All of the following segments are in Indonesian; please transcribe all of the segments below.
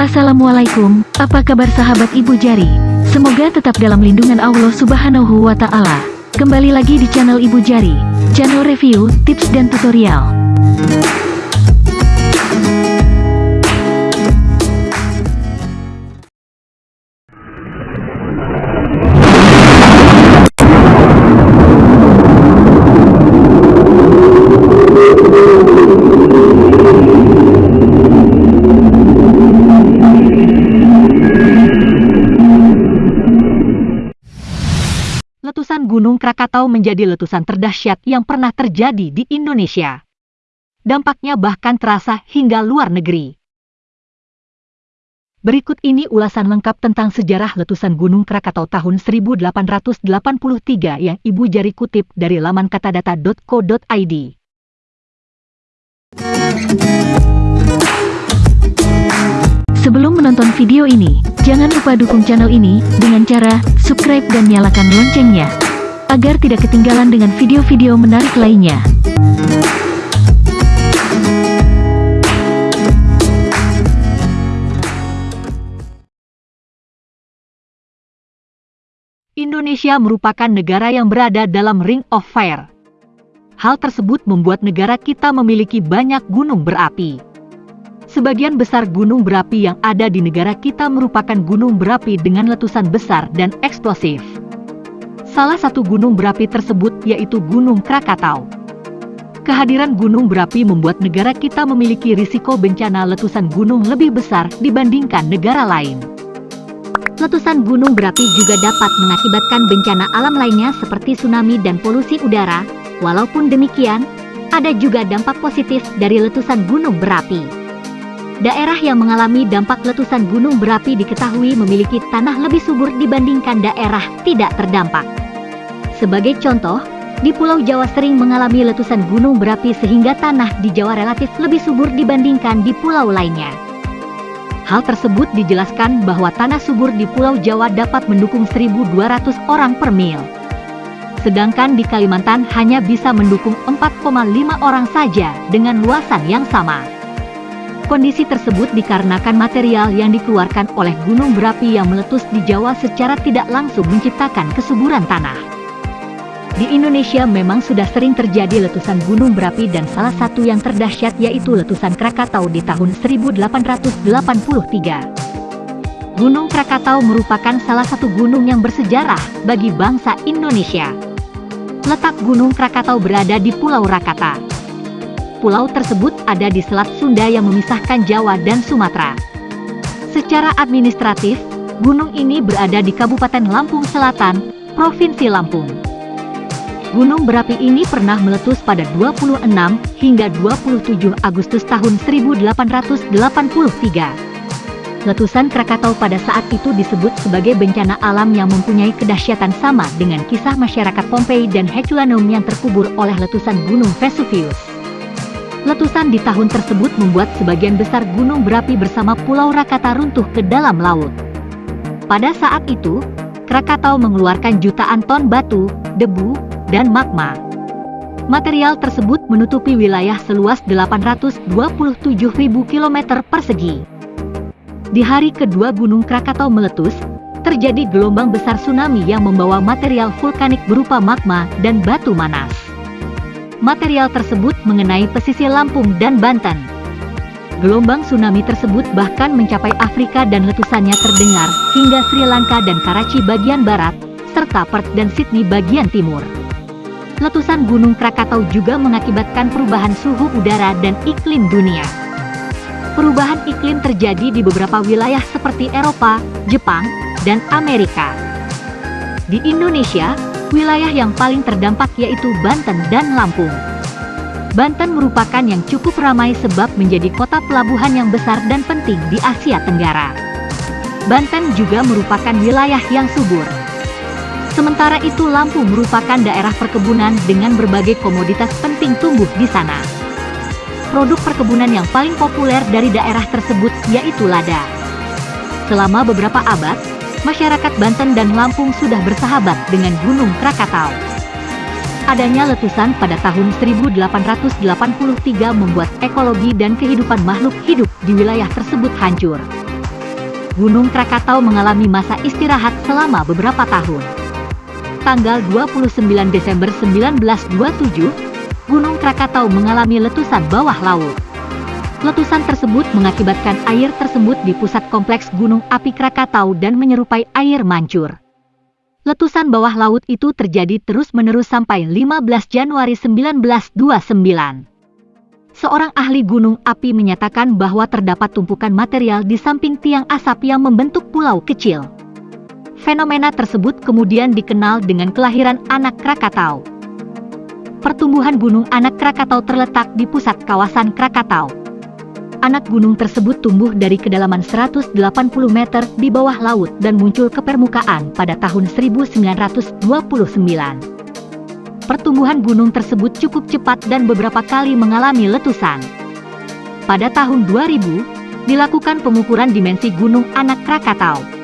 Assalamualaikum, apa kabar sahabat Ibu Jari? Semoga tetap dalam lindungan Allah Subhanahu wa Ta'ala. Kembali lagi di channel Ibu Jari, channel review, tips, dan tutorial. Krakatau menjadi letusan terdahsyat yang pernah terjadi di Indonesia. Dampaknya bahkan terasa hingga luar negeri. Berikut ini ulasan lengkap tentang sejarah letusan Gunung Krakatau tahun 1883 yang Ibu Jari kutip dari laman katadata.co.id. Sebelum menonton video ini, jangan lupa dukung channel ini dengan cara subscribe dan nyalakan loncengnya, agar tidak ketinggalan dengan video-video menarik lainnya. Indonesia merupakan negara yang berada dalam Ring of Fire. Hal tersebut membuat negara kita memiliki banyak gunung berapi. Sebagian besar gunung berapi yang ada di negara kita merupakan gunung berapi dengan letusan besar dan eksplosif. Salah satu gunung berapi tersebut yaitu Gunung Krakatau. Kehadiran gunung berapi membuat negara kita memiliki risiko bencana letusan gunung lebih besar dibandingkan negara lain. Letusan gunung berapi juga dapat mengakibatkan bencana alam lainnya seperti tsunami dan polusi udara. Walaupun demikian, ada juga dampak positif dari letusan gunung berapi. Daerah yang mengalami dampak letusan gunung berapi diketahui memiliki tanah lebih subur dibandingkan daerah tidak terdampak. Sebagai contoh, di Pulau Jawa sering mengalami letusan gunung berapi sehingga tanah di Jawa relatif lebih subur dibandingkan di pulau lainnya. Hal tersebut dijelaskan bahwa tanah subur di Pulau Jawa dapat mendukung 1.200 orang per mil. Sedangkan di Kalimantan hanya bisa mendukung 4,5 orang saja dengan luasan yang sama. Kondisi tersebut dikarenakan material yang dikeluarkan oleh gunung berapi yang meletus di Jawa secara tidak langsung menciptakan kesuburan tanah. Di Indonesia memang sudah sering terjadi letusan gunung berapi dan salah satu yang terdahsyat yaitu letusan Krakatau di tahun 1883. Gunung Krakatau merupakan salah satu gunung yang bersejarah bagi bangsa Indonesia. Letak Gunung Krakatau berada di Pulau Rakata. Pulau tersebut ada di Selat Sunda yang memisahkan Jawa dan Sumatera. Secara administratif, gunung ini berada di Kabupaten Lampung Selatan, Provinsi Lampung. Gunung berapi ini pernah meletus pada 26 hingga 27 Agustus tahun 1883. Letusan Krakatau pada saat itu disebut sebagai bencana alam yang mempunyai kedahsyatan sama dengan kisah masyarakat Pompei dan Herculaneum yang terkubur oleh letusan Gunung Vesuvius. Letusan di tahun tersebut membuat sebagian besar gunung berapi bersama Pulau Rakata runtuh ke dalam laut. Pada saat itu, Krakatau mengeluarkan jutaan ton batu, debu, dan magma. Material tersebut menutupi wilayah seluas 827.000 km persegi. Di hari kedua Gunung Krakatau meletus, terjadi gelombang besar tsunami yang membawa material vulkanik berupa magma dan batu manas. Material tersebut mengenai pesisir Lampung dan Banten. Gelombang tsunami tersebut bahkan mencapai Afrika dan letusannya terdengar hingga Sri Lanka dan Karachi bagian barat, serta Perth dan Sydney bagian timur. Letusan Gunung Krakatau juga mengakibatkan perubahan suhu udara dan iklim dunia. Perubahan iklim terjadi di beberapa wilayah seperti Eropa, Jepang, dan Amerika. Di Indonesia, wilayah yang paling terdampak yaitu Banten dan Lampung. Banten merupakan yang cukup ramai sebab menjadi kota pelabuhan yang besar dan penting di Asia Tenggara. Banten juga merupakan wilayah yang subur. Sementara itu Lampung merupakan daerah perkebunan dengan berbagai komoditas penting tumbuh di sana. Produk perkebunan yang paling populer dari daerah tersebut yaitu lada. Selama beberapa abad, masyarakat Banten dan Lampung sudah bersahabat dengan Gunung Krakatau. Adanya letusan pada tahun 1883 membuat ekologi dan kehidupan makhluk hidup di wilayah tersebut hancur. Gunung Krakatau mengalami masa istirahat selama beberapa tahun. Tanggal 29 Desember 1927, Gunung Krakatau mengalami letusan bawah laut. Letusan tersebut mengakibatkan air tersebut di pusat kompleks Gunung Api Krakatau dan menyerupai air mancur. Letusan bawah laut itu terjadi terus-menerus sampai 15 Januari 1929. Seorang ahli gunung api menyatakan bahwa terdapat tumpukan material di samping tiang asap yang membentuk pulau kecil. Fenomena tersebut kemudian dikenal dengan kelahiran anak Krakatau. Pertumbuhan gunung anak Krakatau terletak di pusat kawasan Krakatau anak gunung tersebut tumbuh dari kedalaman 180 meter di bawah laut dan muncul ke permukaan pada tahun 1929. Pertumbuhan gunung tersebut cukup cepat dan beberapa kali mengalami letusan. Pada tahun 2000, dilakukan pengukuran dimensi gunung anak Krakatau.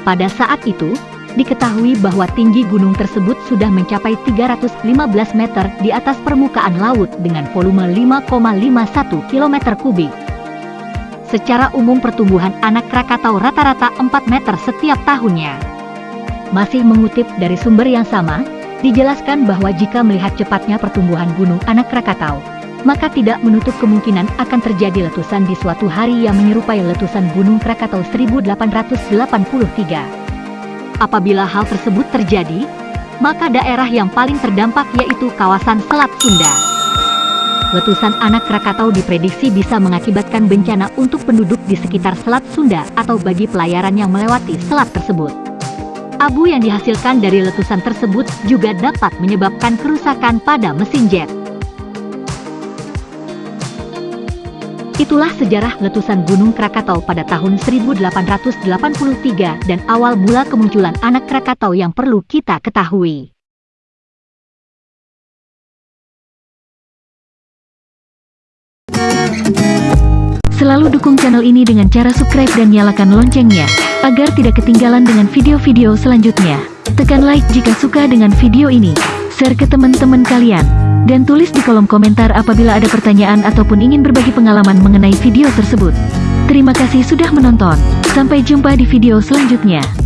Pada saat itu, diketahui bahwa tinggi gunung tersebut sudah mencapai 315 meter di atas permukaan laut dengan volume 5,51 km kubik. Secara umum pertumbuhan anak Krakatau rata-rata 4 meter setiap tahunnya. Masih mengutip dari sumber yang sama, dijelaskan bahwa jika melihat cepatnya pertumbuhan gunung anak Krakatau, maka tidak menutup kemungkinan akan terjadi letusan di suatu hari yang menyerupai letusan Gunung Krakatau 1883. Apabila hal tersebut terjadi, maka daerah yang paling terdampak yaitu kawasan Selat Sunda. Letusan anak Krakatau diprediksi bisa mengakibatkan bencana untuk penduduk di sekitar Selat Sunda atau bagi pelayaran yang melewati selat tersebut. Abu yang dihasilkan dari letusan tersebut juga dapat menyebabkan kerusakan pada mesin jet. Itulah sejarah letusan Gunung Krakatau pada tahun 1883 dan awal mula kemunculan anak Krakatau yang perlu kita ketahui. Selalu dukung channel ini dengan cara subscribe dan nyalakan loncengnya, agar tidak ketinggalan dengan video-video selanjutnya. Tekan like jika suka dengan video ini, share ke teman-teman kalian. Dan tulis di kolom komentar apabila ada pertanyaan ataupun ingin berbagi pengalaman mengenai video tersebut. Terima kasih sudah menonton. Sampai jumpa di video selanjutnya.